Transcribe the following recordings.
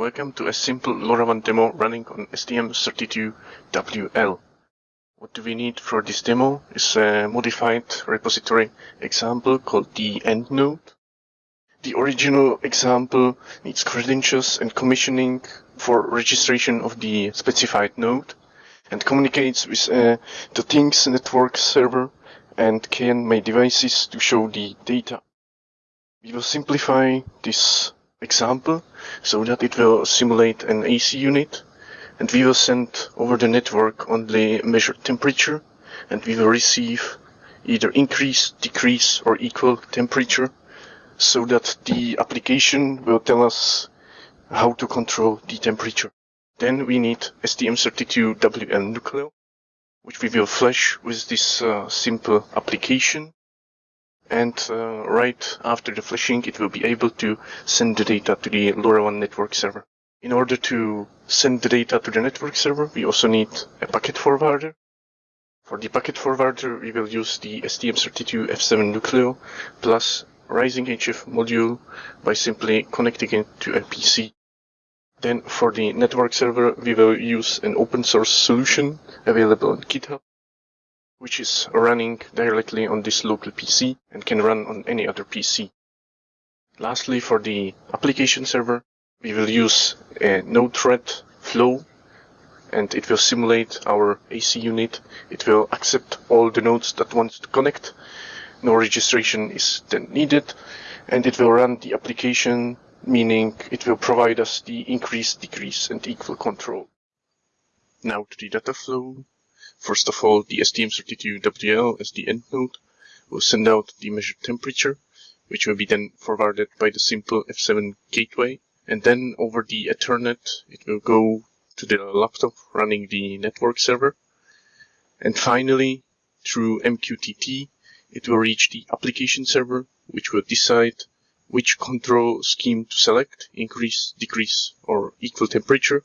welcome to a simple LoRaWAN demo running on STM32WL. What do we need for this demo is a modified repository example called the EndNode. The original example needs credentials and commissioning for registration of the specified node and communicates with uh, the Things network server and Cayenne myDevices to show the data. We will simplify this example so that it will simulate an AC unit and we will send over the network only measured temperature and we will receive either increase, decrease or equal temperature so that the application will tell us how to control the temperature. Then we need STM32WL Nucleo which we will flash with this uh, simple application and uh, right after the flashing it will be able to send the data to the LoRaWAN network server. In order to send the data to the network server we also need a packet forwarder. For the packet forwarder we will use the STM32F7 Nucleo plus Rising HF module by simply connecting it to a PC. Then for the network server we will use an open source solution available on GitHub which is running directly on this local PC and can run on any other PC. Lastly, for the application server, we will use a Node-RED flow and it will simulate our AC unit. It will accept all the nodes that want to connect. No registration is then needed and it will run the application, meaning it will provide us the increase, decrease and equal control. Now to the data flow. First of all, the STM32WL as the end node will send out the measured temperature, which will be then forwarded by the simple F7 gateway. And then over the Ethernet, it will go to the laptop running the network server. And finally, through MQTT, it will reach the application server, which will decide which control scheme to select, increase, decrease, or equal temperature.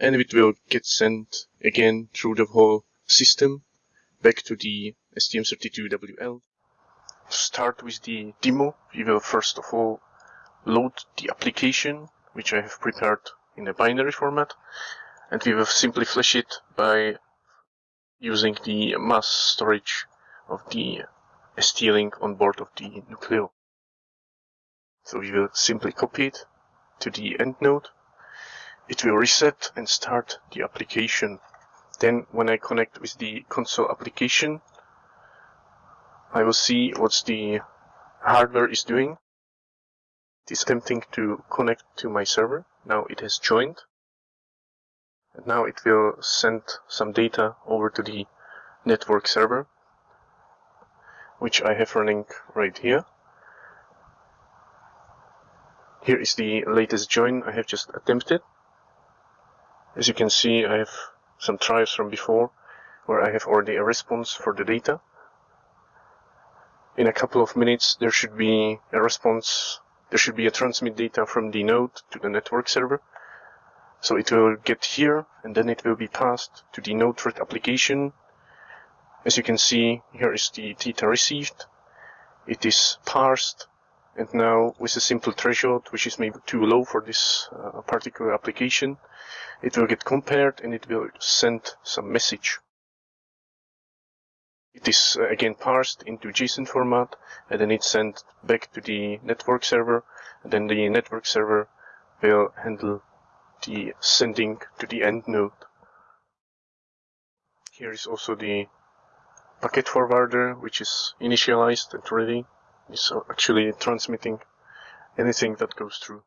And it will get sent again through the whole system back to the STM32WL. Start with the demo, we will first of all load the application, which I have prepared in a binary format, and we will simply flash it by using the mass storage of the ST-Link on board of the Nucleo. So we will simply copy it to the end node. It will reset and start the application then when I connect with the console application, I will see what the hardware is doing. It is attempting to connect to my server. Now it has joined. And now it will send some data over to the network server, which I have running right here. Here is the latest join I have just attempted. As you can see, I have some tries from before where I have already a response for the data. In a couple of minutes there should be a response, there should be a transmit data from the node to the network server. So it will get here and then it will be passed to the Node-RED application. As you can see, here is the data received. It is parsed and now with a simple threshold, which is maybe too low for this uh, particular application, it will get compared and it will send some message. It is uh, again parsed into JSON format and then it's sent back to the network server and then the network server will handle the sending to the end node. Here is also the packet forwarder which is initialized and ready is actually transmitting anything that goes through.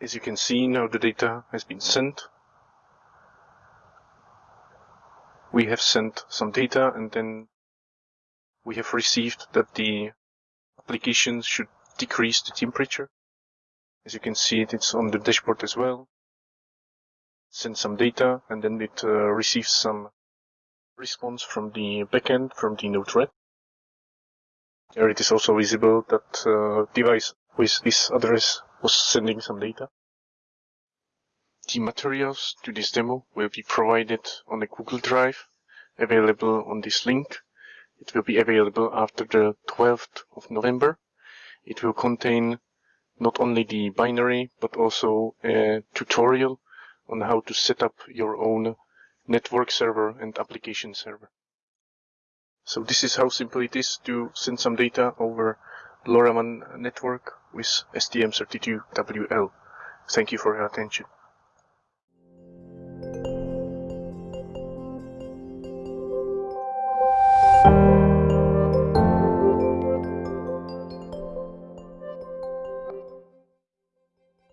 As you can see now the data has been sent. We have sent some data and then we have received that the application should decrease the temperature. As you can see it, it's on the dashboard as well. Send some data and then it uh, receives some response from the backend from the Node-RED. There it is also visible that uh, device with this address was sending some data. The materials to this demo will be provided on a Google Drive available on this link. It will be available after the 12th of November. It will contain not only the binary, but also a tutorial on how to set up your own network server and application server. So this is how simple it is to send some data over LoRaWAN network with STM32WL. Thank you for your attention.